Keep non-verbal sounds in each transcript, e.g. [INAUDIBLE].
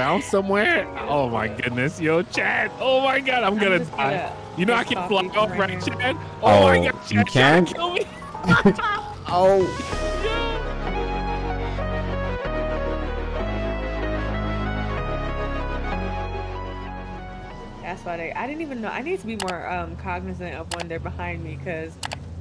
bounce somewhere. Oh my goodness, yo, Chad. Oh my god, I'm, I'm gonna die. gonna You know I can off fly off, right right, now. Chad? Oh, my Oh, god, Chad, you Chad, can? [LAUGHS] kill me. [LAUGHS] Oh, That's why they. I didn't even know. I need to be more um, cognizant of when they're behind me because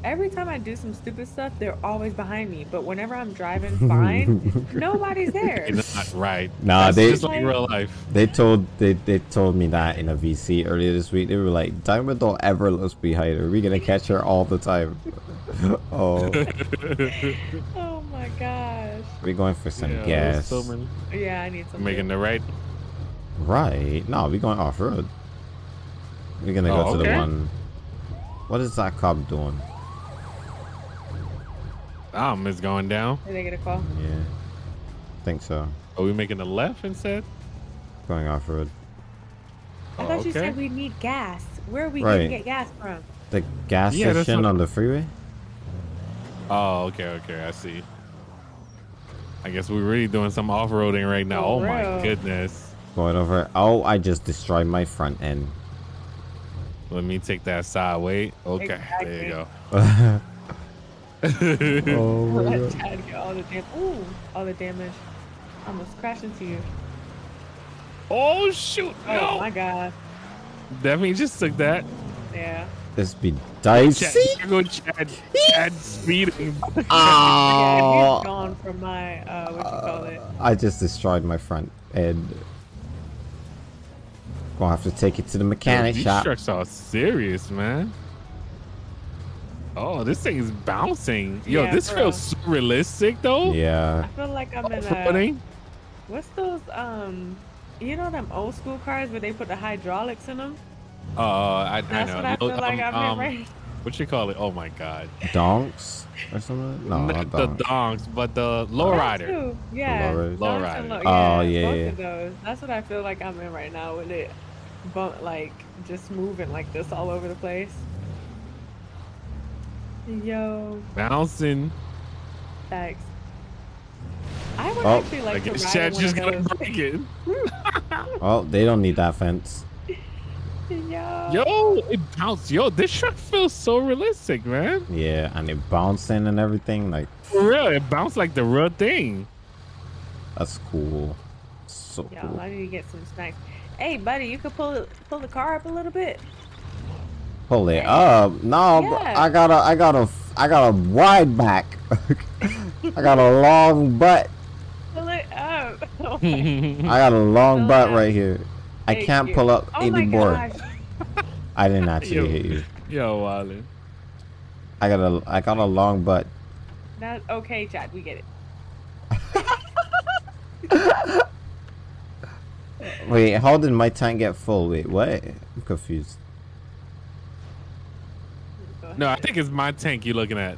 every time I do some stupid stuff, they're always behind me. But whenever I'm driving [LAUGHS] fine, nobody's there. You're not right. Nah, That's they- just like real life. they told they, they told me that in a VC earlier this week. They were like, Diamond don't ever looks behind her. We're gonna catch her all the time. [LAUGHS] oh, [LAUGHS] Oh my gosh. we're going for some Yeah, gas. so many- Yeah, I need some. Making the right. Right? No, we're going off road. We're gonna go Oh, to the one. What is that cop doing? Um, it's going down. Did they get a call? Yeah, I think so. Are we making the left instead? Going off road. I Oh, thought you said we need gas. Where are we Right. gonna get gas from? The gas Yeah, station what- on the freeway. Oh, okay, okay, I see. I guess we're really doing some off-roading right now. For oh my goodness. Going over. Oh, I just destroyed my front end. Let me take that side. Wait. Okay, there you go. [LAUGHS] [LAUGHS] oh [LAUGHS] Let Chad get all the dam- Ooh, all the damage. I almost crashed into you. oh shoot! Oh No, my god. Definitely just took that. Yeah. This be Chad, dicey. here go Chad. Chad speeding. [LAUGHS] Yeah, Oh, he's gone from my uh what you call it. I just destroyed my front end. Gonna have to take it to the Yo, mechanic these shop. trucks are serious, man. Oh, this thing is bouncing. Yo, Yeah, this for feels so realistic though. Yeah. I feel like I'm in a Off-roading. what's those um you know them old school cars where they put the hydraulics in them? Uh, I, I That's know. what I feel Those, like um, I'm um, in right What you call it? Oh my god. Donks or something? No, Not not the donks. donks, but the lowrider. too. Yeah. lowrider. donks and Lowrider. low- Oh, yeah, both yeah. of those. That's what I feel like I'm in right now with it bump like just moving like this all over the place. Yo, Bouncing. thanks. I would Oh, actually like I to guess ride Chad's one just gonna those. break it. [LAUGHS] Oh, they don't need that fence. Yo. Yo, it bounced. Yo, this truck feels so realistic, man. Yeah, and it bouncing and everything. Like, For real, it bounced like the real thing. that's cool. So Yo, cool. I need to get some snacks. Hey, buddy, you could pull pull the car up a little bit. Pull it up. No, bro, Yeah. I got a, I got a, I got a wide back. [LAUGHS] I got a long butt. Pull it up. [LAUGHS] Oh I got a long Pull butt right here. I Thank can't you. pull up oh anymore. I didn't actually Yo. hit you. Yo, Wallen. I got a, I got a long butt. That's okay, Chad. We get it. [LAUGHS] Wait, how did my tank get full? Wait, what? I'm confused. No, I think it's my tank you're looking at.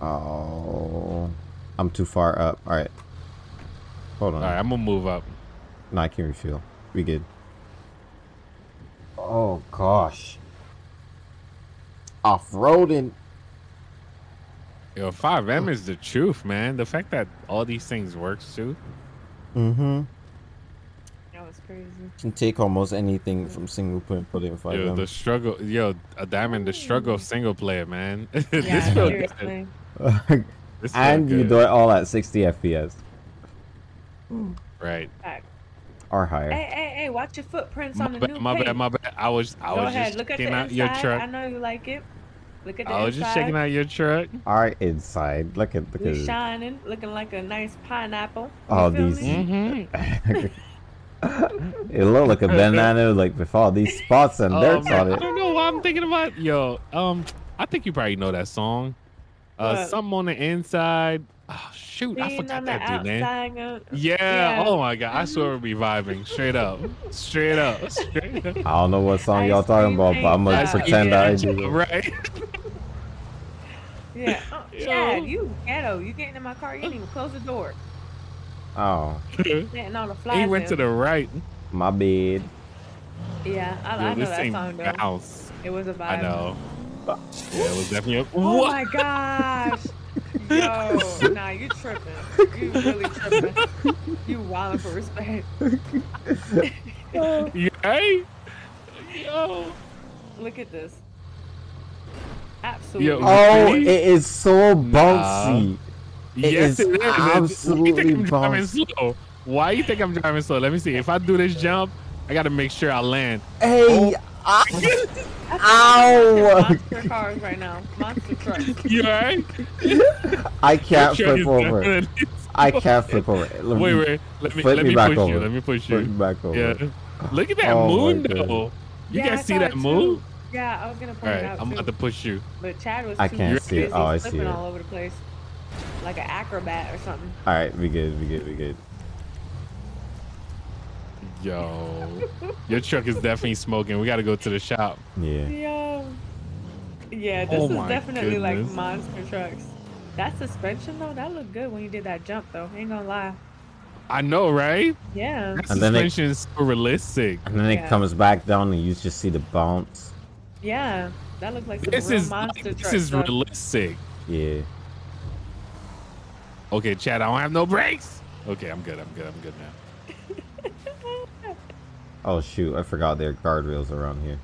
Oh, I'm too far up. All right, hold on. All right, I'm gonna move up. No, I can refuel. We good. Oh gosh. Off-roading. Yo, FiveM is the truth, man. The fact that all these things works too. Mm-hmm. That was crazy. Can take almost anything from single player and put it in five Yo, the struggle, yo, a diamond, the struggle of single player, man. [LAUGHS] this Yeah, feel good. seriously. [LAUGHS] This feel and you do it all at 60 FPS right. Or higher. Hey, hey, hey! Watch your footprints My on the bad, new my paint. bad, my bad. I was, I Go was ahead. just Look at the checking out inside. your I know you like it. Look at the I was inside. just checking out your truck. Our inside. Look at look We at shining, looking like a nice pineapple. You Oh, these- me? Mm-hmm. [LAUGHS] it look like a banana like with all these spots and dirt Oh, man, on I it. don't know why I'm thinking about. Yo, um, I think you probably know that song. Uh, What? something on the inside. Oh shoot, I forgot that dude name. outside. uh, Yeah. Yeah. Oh my god, I swear we're reviving. Straight up. Straight up. [LAUGHS] Straight up. I don't know what song y'all talking about, but I'm gonna ain't pretend that. I do. Right. [LAUGHS] Yeah. Oh, Yo. Chad, you ghetto. You getting in my car? You didn't even close the door. Oh, mm-hmm. Getting all the flies. he went to the right. my bed. Yeah, I, Yo, I know this that thing song though. bounce. It was a vibe. I know. Yeah, it was definitely a Oh what? my gosh. [LAUGHS] Yo, nah, you tripping. You really tripping. You wildin' for respect. You right? Yo. Look at this. Absolutely. Yo. Oh, it is so bouncy. It yes, is it is. Why you absolutely think I'm driving slow? Why you think I'm driving slow? Let me see. If I do this jump, I gotta make sure I land. Hey, ah, I [LAUGHS] Ow. Monster cars right now. Monster trucks. [LAUGHS] You alright? I can't Your flip over. I [LAUGHS] can't flip over. Let Wait, me wait. Let me flip let me me back push over. you. Let me push flip you. me back over. Yeah. Look at that Oh moon goodness. though. You Yeah, I guys see that moon? Yeah, I was gonna All point it out I'm too. about to push you. But Chad was I too can't see it. busy Oh, I see flipping it. all over the place, like an acrobat or something. All right, we good, we good, we good. Yo, your truck is definitely smoking. We got to go to the shop. Yeah. Yo. Yeah, this Oh is my definitely like monster trucks. That suspension though, that looked good when you did that jump though. Ain't gonna lie. I know, right? Yeah. That And then it- suspension is so realistic. And then it comes back down, and you just see the bounce. Yeah. That looked like some This real is monster this truck is stuff. realistic. Yeah. Okay, Chad, I don't have no brakes. Okay, I'm good. I'm good. I'm good now. [LAUGHS] Oh shoot, I forgot there are guardrails around here.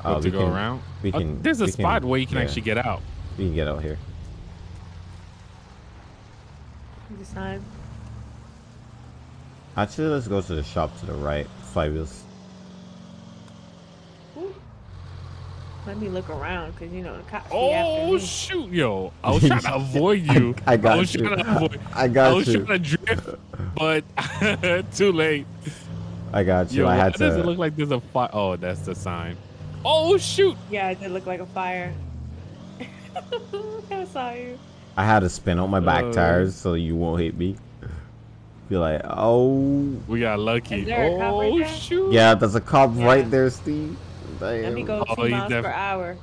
What, Uh, to we go can- around. we Uh, can- there's a we spot can- where you can yeah. actually get out. We can get out here. This time. Actually, let's go to the shop to the right. Five wheels. Ooh. Let me look around because you know the cops be after Oh me. shoot, yo! I was trying [LAUGHS] to avoid you. I got was you. trying to avoid. I got you. I was you. trying [LAUGHS] to drift, but [LAUGHS] too late. I got you. Yo, I why had does it to. look like there's a fire? Oh, that's the sign. Oh shoot! Yeah, it did look like a fire. I saw you. I had to spin out my back Uh. tires so you won't hit me. Be like, oh, We got lucky. Is there a cop right Oh shoot! yeah, there's a cop Yeah. right there, Steve. Let me go Oh, two he's miles per hour.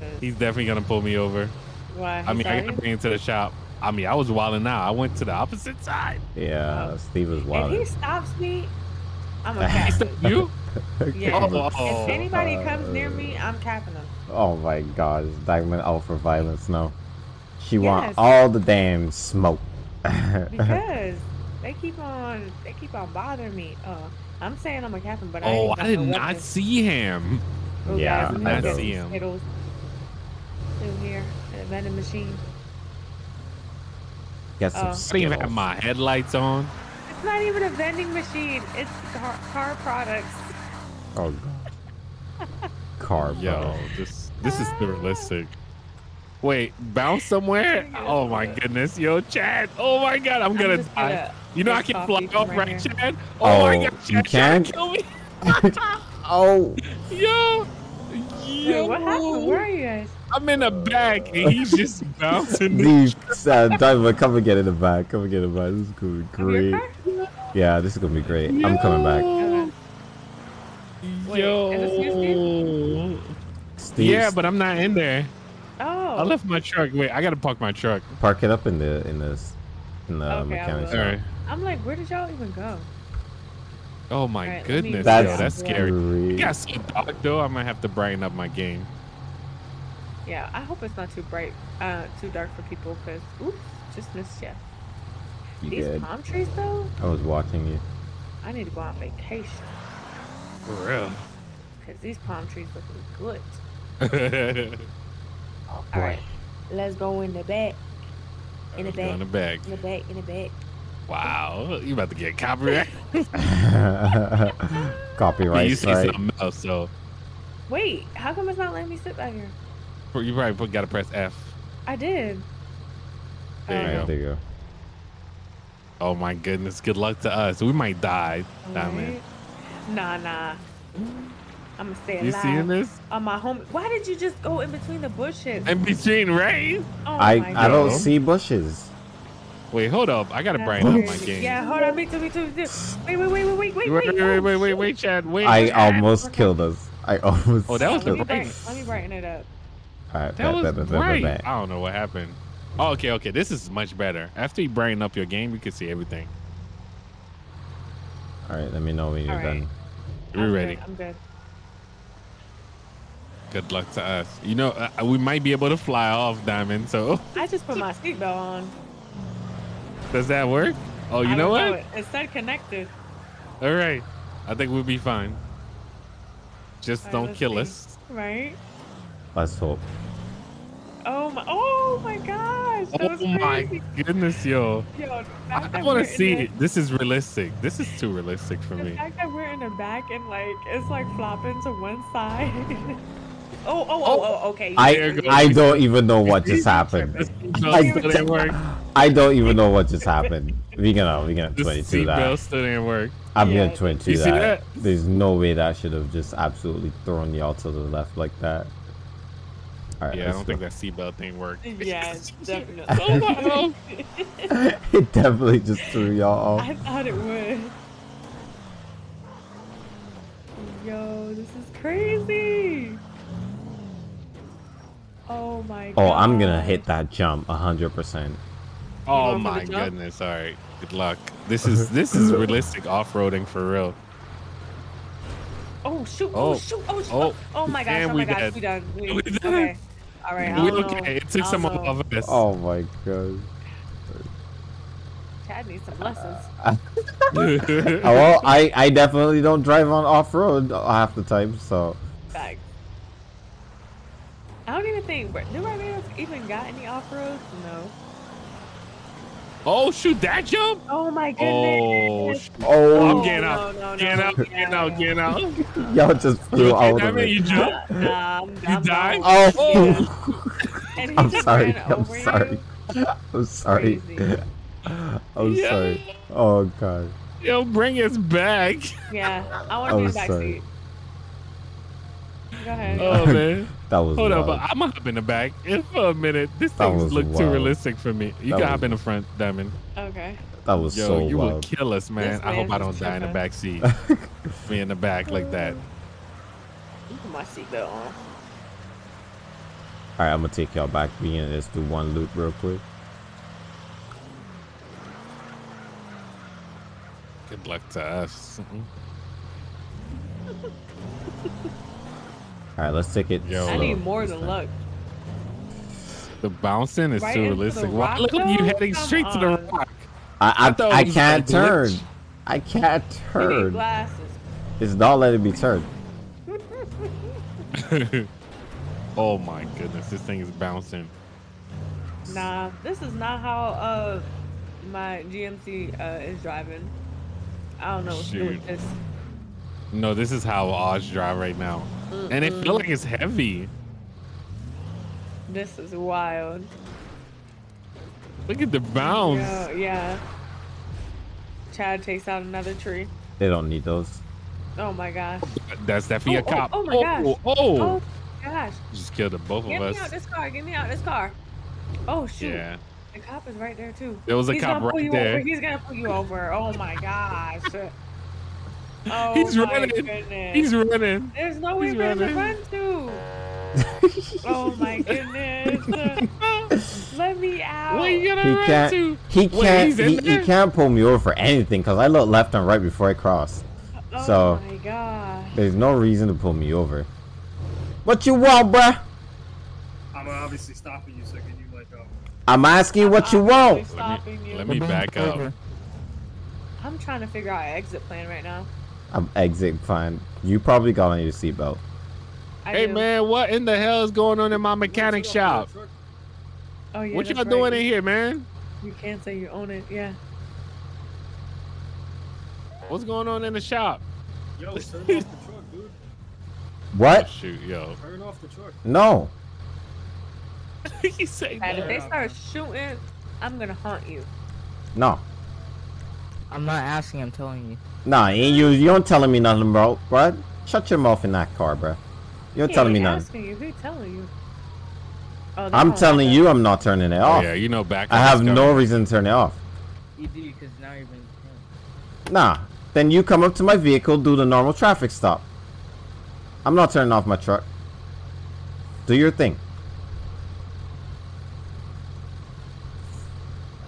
'Cause He's definitely gonna pull me over. Why? I mean, I gotta bring him to the shop. I mean, I was wilding out. I went to the opposite side. Yeah, Oh. Steve was wilding. If he stops me, I'm a He cap. Stop you? [LAUGHS] Yeah. Oh. If anybody comes near me, I'm capping them. Oh my god, it's Diamond out for violence now. She want all the damn smoke. [LAUGHS] Because they keep on, they keep on bothering me. Uh, I'm saying I'm a captain, but I Oh, got I did no not weapons. see him. Oh, Yeah, guys, I go get see him. Skittles. Still here, at a vending machine. Get some Oh. I didn't even have my headlights on. It's not even a vending machine. It's car, car products. Oh god. Car, [LAUGHS] Yo, this this is ah. realistic. Wait, bounce somewhere? Oh my goodness, yo, Chad. Oh my god, I'm gonna just die. Gonna You know I get can coffee fly off, right, right. Chad? Oh, my Oh, god, you Chad, Chad, can? kill me. [LAUGHS] Oh, [LAUGHS] Yo, Wait, yo, what happened? Where are you guys? I'm in the back and he's just [LAUGHS] bouncing. these uh, Diamond, come and get in the back. Come and get in the back. This is gonna be great. Yeah, this is gonna be great. I'm coming back. Okay. Wait, Yo. is Steve, Yeah, but I'm not in there. Oh. I left my truck. Wait, I gotta park my truck. park it up in the in this in the Okay, I mechanic will. shop. All right. I'm like, where did y'all even go? Oh my Alright, let me- goodness, That's yo, that's scary. great. You got so dark though. I might have to brighten up my game. Yeah, I hope it's not too bright, uh, too dark for people, cause oops, just missed ya. You These good? palm trees though, I was watching you. I need to go on vacation, For real. cause these palm trees looking good. [LAUGHS] Oh All right, let's go in the back, in the Go in back, the back. in the back, in the back. Wow, you about to get copyright? [LAUGHS] [LAUGHS] Copyright you say strike. something else, so Wait, how come it's not letting me sit back here? you probably put, gotta press F. I did. There you Oh, go. there you go. Oh my goodness, good luck to us. We might die. Diamond. Alright. Nah, nah. I'm gonna stay You alive. seeing this? On my home. Why did you just go in between the bushes? In between, right? Oh I I don't see bushes. Wait, hold up. I gotta That's brighten up my game. Yeah, hold on. Me too, me too, me too. Wait, wait, wait, wait, wait, wait, Wait, wait, wait, wait, wait, wait, shoot. wait, Chad. Wait. I Chad. almost Okay. killed us. I almost. Oh, that was Let me, the brighten, right. let me brighten it up. Alright, That was bet, bet, bet, bet, right. bet. I don't know what happened. Oh, okay, okay. This is much better. After you brighten up your game, you can see everything. Alright, let me know when you're Alright. done. We're I'm ready. Good, I'm good. Good luck to us. You know, uh, we might be able to fly off, Diamond. So I just put my seatbelt on. does that work? Oh, you I know don't what? It. it said connected. All right. I think we'll be fine. Just All right, don't kill see. us. Right? Let's hope. Oh my! Oh my gosh! That Oh was my goodness, yo. Yo, the I, fact that want to see it. This is realistic. This is too realistic for The me. fact that we're in the back and like it's like flopping to one side. [LAUGHS] oh, oh, oh, oh, okay. I I don't even know what just happened. No, I- didn't work. I don't even know what just happened. We gonna we gonna 22 that. seatbelt still didn't work. I'm Yeah, gonna 22 you see that. that? There's no way that should have just absolutely thrown y'all to the left like that. All right, Yeah, I don't go. think that seatbelt thing worked. Yeah, definitely. Oh, no. it definitely just threw y'all off. I thought it would. Yo, this is crazy. Oh my god. Oh, I'm gonna hit that jump 100%. Oh going for the my goodness! All right, good luck. This is this is realistic off-roading for real. Oh shoot! Oh, Oh, shoot! Oh shoot! oh, Oh, oh my gosh! Oh we my gosh! dead. We done. We, [LAUGHS] We dead. okay. All right. I We okay. It took I some don't know. of us. Oh my god. Chad needs some lessons. [LAUGHS] [LAUGHS] Oh, well, I I definitely don't drive on off road uh, half the time, so Back. I don't even think. Do Barbados even got any off roads? No. oh shoot! That jump! Oh my Oh, goodness. sh- oh, I'm Oh, getting out. no, no, Getting out. no, Getting no, out. no. Getting out. [LAUGHS] y'all just flew You okay, out of Diamond? You jump? jumped? [LAUGHS] Nah, I'm, You I'm died? not. Oh, Yeah. And he I'm just sorry. [LAUGHS] ran I'm over you? sorry. I'm sorry. Crazy. I'm Yeah. sorry. Oh god. Yo, bring us back. Yeah, I want to be in the back sorry. seat. Go ahead. Oh man. That was Hold up, wild. I'm gonna hop in the back if for a minute. This That thing was look too realistic for me. You That can hop in the front, Diamond. Okay. That was Yo, so you will wild. kill us, man. This I hope I don't die in the back seat. [LAUGHS] Me in the back like that. You put my seatbelt on. All right, I'm gonna take y'all back. We gonna just do one loop real quick. Good luck to us. Mm-hmm. [LAUGHS] All right, let's take it. Yo. I need more than luck. The bouncing is Right too realistic. Why rock, look at you heading Come straight to the rock? I I I, I can't a glitch. turn. I can't You need turn. glasses. It's not letting me turn. [LAUGHS] oh my goodness, this thing is bouncing. Nah, this is not how uh my GMC uh is driving. I don't know what's doing Shoot. this. No, this is how Oz drive right now. And it feel like it's heavy. This is wild. Look at the bounce. Yeah, yeah. Chad takes out another tree. They don't need those. Oh my gosh. That's definitely a Oh, oh, cop. oh my oh, gosh. oh, Oh, oh gosh. just killed the both Get of us. Get me out us. this car. Get me out this car. Oh shoot. Yeah. The cop is right there too. There was a He's cop gonna pull right you there. Over. He's gonna pull you over. Oh my gosh. Oh He's my running. Goodness. He's running. There's no way he's for him to running. run to. oh my goodness. Let me out. What are you gonna He run can't. to? He can't. he's in He, he can't pull me over for anything because I look left and right before I cross. oh so- my gosh. There's no reason to pull me over. What you want, bruh? I'm obviously stopping you, so can you like um I'm asking you what you want. really stopping you. Let me back up. I'm trying to figure out an exit plan right now. I'm exit fine. You probably got on your seatbelt. Hey do. man, what in the hell is going on in my mechanic shop? Oh yeah. what that's y'all right. doing in here, man? You can't say you own it. Yeah. What's going on in the shop? Yo, [LAUGHS] turn off the truck, dude. What? Oh, shoot, yo. Turn off the truck. No. [LAUGHS] he say And if they start shooting, I'm gonna haunt you. No. I'm not asking, I'm telling you. Nah, ain't you. You don't telling me nothing, bro. Bruh. Shut your mouth in that car, bro. You don't He telling me ain't nothing. asking you. He telling you. Oh, I'm telling you, I'm not turning it Oh, off. yeah, you know back. I have no car. reason to turn it off. You do, because now you're being. Nah. Then you come up to my vehicle, do the normal traffic stop. I'm not turning off my truck. Do your thing.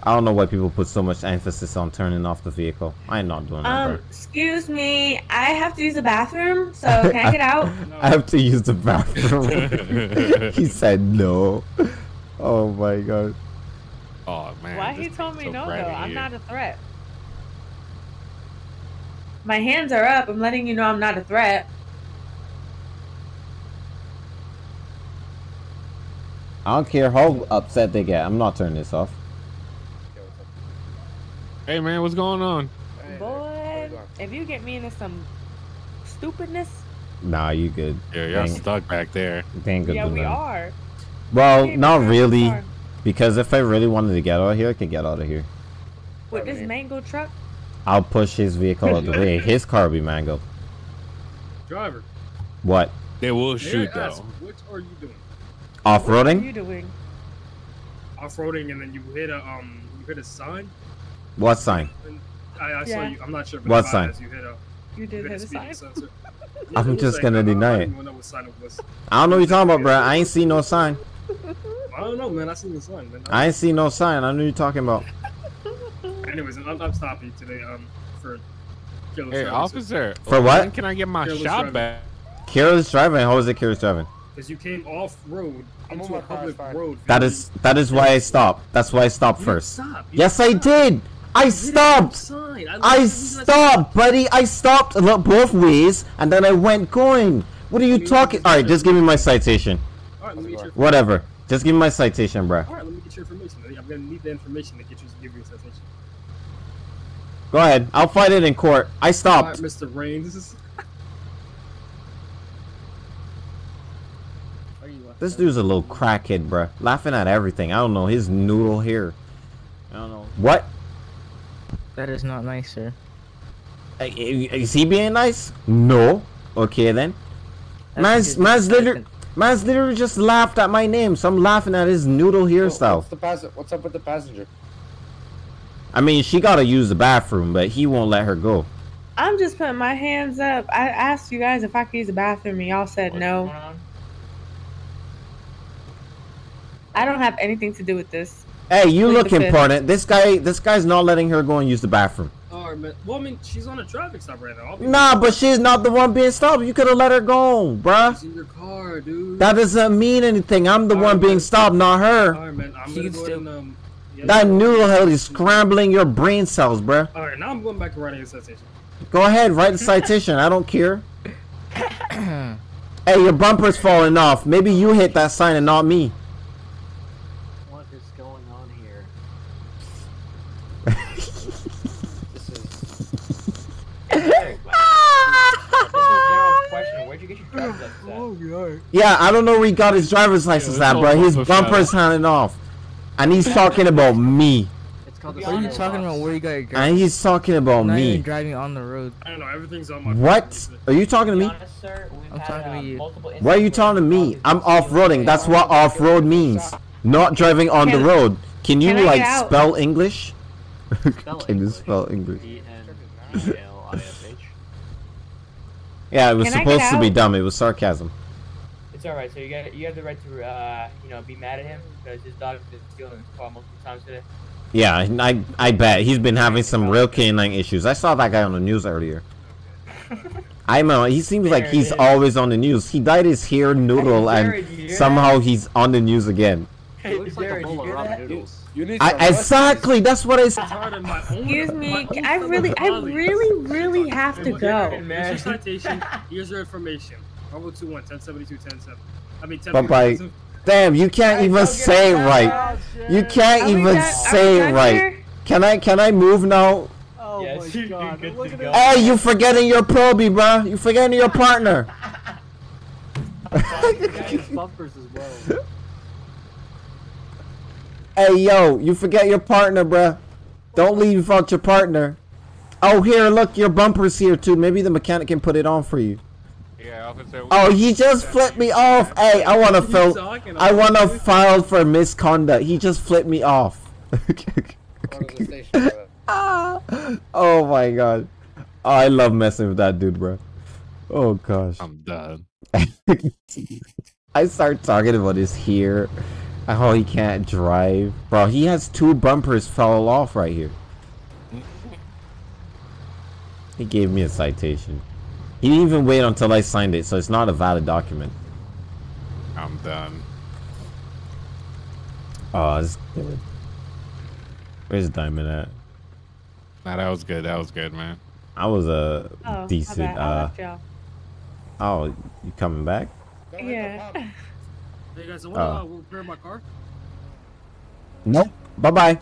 I don't know why people put so much emphasis on turning off the vehicle. I'm not doing that, Um, bro. excuse me, I have to use the bathroom, so [LAUGHS] can I get out? [LAUGHS] I have to use the bathroom. [LAUGHS] he said no. Oh my god. oh man. Why he told me so no though? I'm here. not a threat. My hands are up. I'm letting you know I'm not a threat. I don't care how upset they get. I'm not turning this off. Hey man, what's going on? Boy, if you get me into some stupidness, Nah, you good. Yeah, y'all Dang. stuck back there. They ain't good yeah, to we them. are. Well, Hey, not we're really. Because if I really wanted to get out of here, I could get out of here. With this mango truck, I'll push his vehicle out of the way. [LAUGHS] His car will be mango. Driver. What? They will shoot I ask, though. What are you doing? Off-roading. what are roading? you doing? Off-roading and then you hit a um you hit a sign. What sign? I, I saw Yeah. you. I'm not sure. But What sign? You hit a, You you did hit a hit a sign. sensor. [LAUGHS] I'm just like, gonna I- deny I it. don't know what sign it was. I don't know what you're talking about, bro. I ain't seen no sign. I don't know, man. I seen the sign, man. I ain't seen no sign. I know you're talking about. [LAUGHS] Anyways, I'm, I'm stopping you today um for careless Hey driving, officer. For what? When can I get my Careless shot driving. back? Careless driving. How is it careless driving? Because you came off road I'm into a public road. That is that is why I stopped. That's why I stopped You first. Stop. You Yes, I did. I You hit a stopped. I, I stopped, buddy. I stopped look, both ways, and then I went going. What are you You talking? All right, just give me my citation. All right, let me get your. Whatever. Just give me my citation, bro. All right, let me get your information. I'm gonna need the information to get you to give you a citation. Go ahead. I'll fight it in court. I right, stopped. Mr. Rain. This is. [LAUGHS] Where you left This dude's a little crackhead, bruh. Laughing at everything. I don't know. His noodle here. I don't know. What? That is not nice, sir. Uh, Is he being nice? No. Okay then. That's Man's because man's you- literally man's literally just laughed at my name, so I'm laughing at his noodle hairstyle. What's, the pass- what's up with the passenger? I mean, she gotta use the bathroom, but he won't let her go. I'm just putting my hands up. I asked you guys if I could use the bathroom, and y'all said no. I don't have anything to do with this. Hey, you Plead look important. This guy, this guy's not letting her go and use the bathroom. All right, man. Well, I mean, she's on a traffic stop right now. I'll Nah, but she's not the one being stopped. You could have let her go, bruh. She's in your car, dude. That doesn't mean anything. I'm the All one right, being man. stopped, not her. All right, man. I'm She gonna go and um. yeah, That yeah. noodle hell is scrambling your brain cells, bruh. All right, now I'm going back to writing a citation. Go ahead, write the citation. I don't care. [COUGHS] hey, your bumper's falling off. Maybe you hit that sign and not me. What is going on here? This is. This is a general question. Where'd you get your driver's license? Yeah, I don't know where he got his driver's license Yeah, at, bro. His bumper's hanging off. And he's talking about me. It's called the What are you talking about? Where you got your And he's talking about Not even me. driving on the road. I don't know. Everything's on my. What? Are you talking to To me? honest, sir, I'm talking to uh, you. multiple Why are you talking to me? I'm off-roading. That's what off-road means. Not driving on the road. Can you can like get out? spell English? [LAUGHS] Spell Can you spell English? E-N-E-L-I-S-H. Yeah, it was Can supposed to be dumb. It was sarcasm. It's alright, so you got you have the right to uh, you know, be mad at him because his dog has been stealing his car multiple times today. Yeah, I I bet he's been having some real canine issues. I saw that guy on the news earlier. [LAUGHS] I know he seems like he's always on the news. He dyed his hair noodle, and somehow he's on the news again. Hey, looks Jared, you hear that? You, you need I, some rest. exactly, that's what I said. tired of my own. Excuse me. I really, I really, really have to go. Here's your citation. [LAUGHS] Here's your information. Bravo 21, 1072, 107. I mean, 10 Bye-bye. Damn, you can't even say it right. You can't Are even done- say right. here? Can I can I move now? Oh yes, you're good to go. Hey, you forgetting your probie, bruh. You forgetting your partner. [LAUGHS] bumpers as well. [LAUGHS] Hey, yo, you forget your partner, bruh. Don't leave without your partner. Oh, here, look, your bumper's here too. Maybe the mechanic can put it on for you. Yeah, officer. Oh, he just flipped me off. Hey, I want to What fil- I want to file for misconduct. He just flipped me off. Go to the station, brother. Ah, oh my god. Oh, I love messing with that dude, bro. Oh gosh. I'm done. [LAUGHS] I start talking about his hair Oh, he can't drive, bro. He has two bumpers fell off right here. He gave me a citation. He didn't even wait until I signed it, so it's not a valid document. I'm done. Oh, it's good. Where's Diamond at? Nah, that was good. That was good, man. I was a Oh, decent. I Uh, left oh, you coming back? Don't hit the Yeah. [LAUGHS] pump. Hey guys, I want to Oh. uh, repair my car. Nope. Bye bye.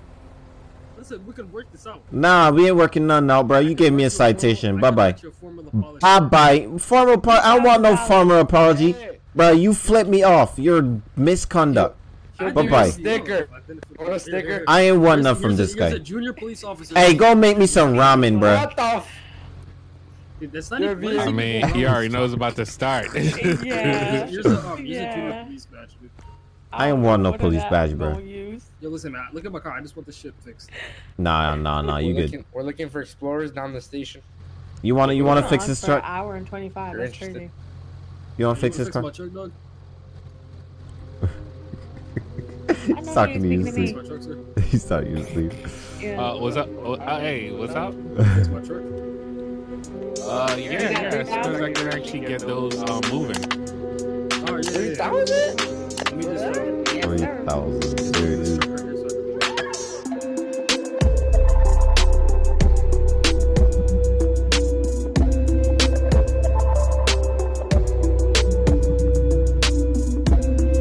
Listen, we can work this out. Nah, we ain't working none out, bro. You gave me a citation. Bye bye. Bye Bye bye. Formal. apo- I don't want no formal apology, bro. You flipped me off. Your misconduct. Bye bye. sticker. Sticker? I ain't want enough from this guy. a junior police officer. Hey, go make me some ramen, bro. What the f- Dude, That's not even. being- I mean, he already knows about to start. [LAUGHS] Yeah. [LAUGHS] [LAUGHS] Here's a, um, here's a Yeah. police badge, dude. I ain't want no What police badge, bro. use? Yo, listen, man. Look at my car. I just want the shit fixed. Nah, nah, nah. You we're good? Looking, we're looking for explorers down the station. You wanna you wanna fix this for an truck? hour and 25. You're That's interested? crazy. You wanna You fix this car? my truck, dog? He's know talking to you're you, speaking Steve. My truck, sir. He's talking to you, Steve. Yeah. Uh, what's up? Oh, uh, hey, what's up? Fix my truck. Uh, yeah, got yeah. As soon as I can actually get those um, moving. Oh, yeah, yeah, Three yeah. thousand? Let me just, uh, Yes, Three sir. thousand.